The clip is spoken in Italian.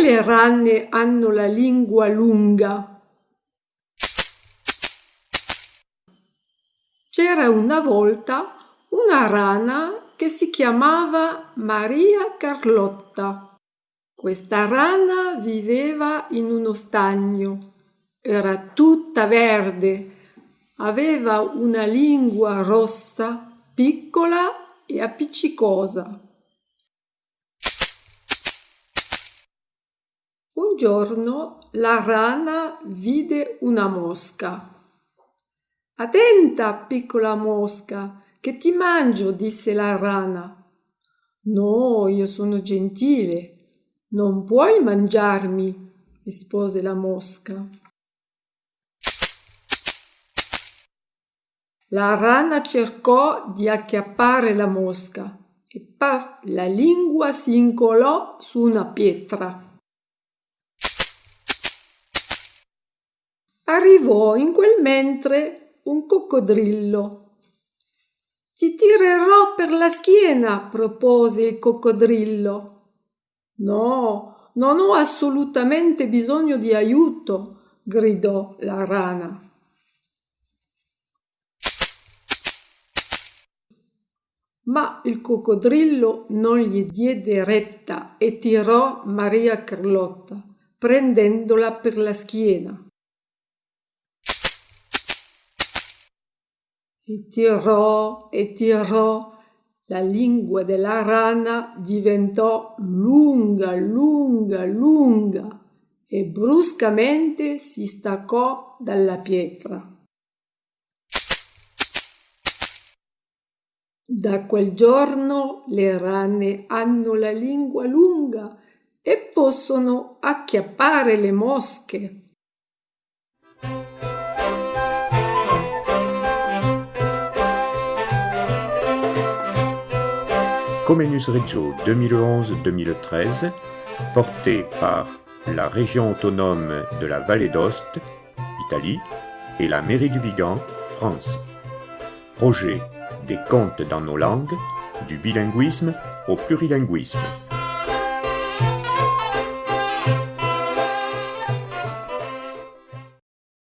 le rane hanno la lingua lunga? C'era una volta una rana che si chiamava Maria Carlotta. Questa rana viveva in uno stagno. Era tutta verde, aveva una lingua rossa, piccola e appiccicosa. Un giorno la rana vide una mosca. Attenta, piccola mosca, che ti mangio, disse la rana. No, io sono gentile. Non puoi mangiarmi, rispose la mosca. La rana cercò di acchiappare la mosca e paf, la lingua si incolò su una pietra. Arrivò in quel mentre un coccodrillo. Ti tirerò per la schiena, propose il coccodrillo. No, non ho assolutamente bisogno di aiuto, gridò la rana. Ma il coccodrillo non gli diede retta e tirò Maria Carlotta, prendendola per la schiena. E tirò e tirò, la lingua della rana diventò lunga, lunga, lunga e bruscamente si staccò dalla pietra. Da quel giorno le rane hanno la lingua lunga e possono acchiappare le mosche. Comenus Reggio 2011-2013, porté par la région autonome de la Vallée d'Ost, Italie, et la mairie du Vigan, France. Projet des contes dans nos langues, du bilinguisme au plurilinguisme.